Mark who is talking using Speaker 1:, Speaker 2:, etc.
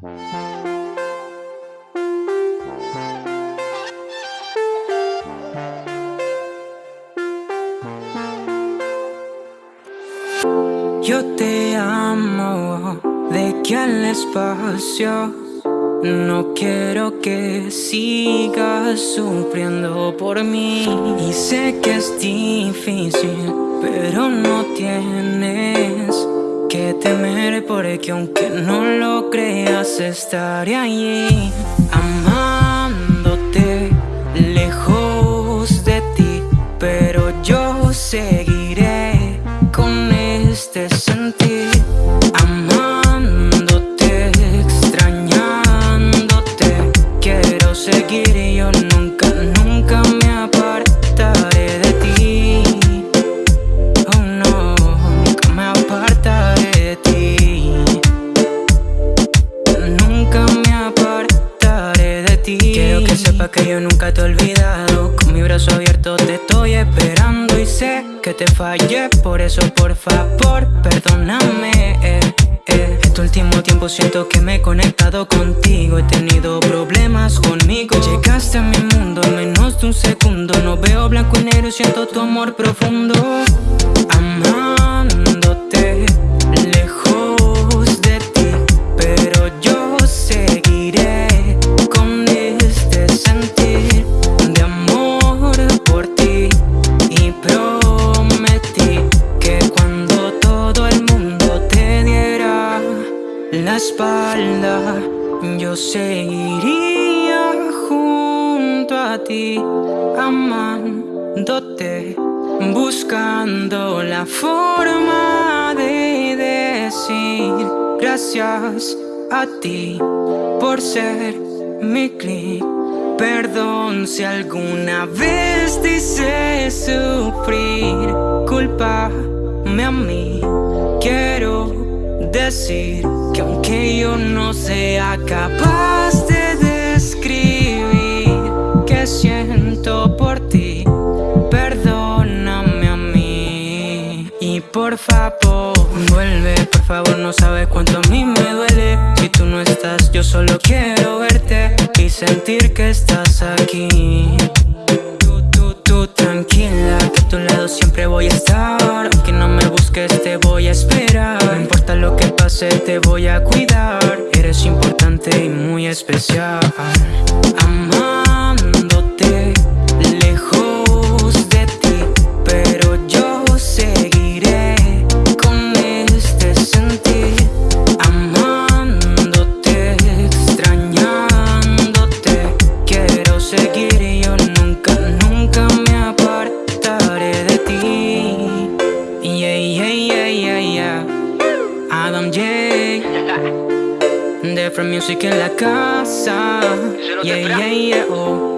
Speaker 1: Yo te amo de que al espacio No quiero que sigas sufriendo por mí. Y sé que es difícil, pero no tienes que temer Porque aunque no lo creas estaré allí Amándote lejos de ti Pero yo seguiré que yo nunca te he olvidado. Con mi brazo abierto te estoy esperando y sé que te fallé. Por eso por favor perdóname. Eh, eh. Este último tiempo siento que me he conectado contigo. He tenido problemas conmigo. Llegaste a mi mundo en menos de un segundo. No veo blanco y negro y siento tu amor profundo espalda Yo seguiría junto a ti Amándote Buscando la forma de decir Gracias a ti por ser mi clic. Perdón si alguna vez te sufrir Culpame a mí. Quiero decir que aunque yo no sea capaz de describir que siento por ti, perdóname a mí y por favor vuelve, por favor no sabes cuánto a mí me duele si tú no estás, yo solo quiero verte y sentir que estás aquí. Tú, tú, tú tranquila, que a tu lado siempre voy a estar, aunque no me busques te voy a esperar. No importa lo que te voy a cuidar. Eres importante y muy especial. Amándote lejos de ti Pero yo seguiré con este sentir. Amándote, extrañándote Quiero seguir Adam J. Different music en la casa. Yeah, yeah, yeah, oh.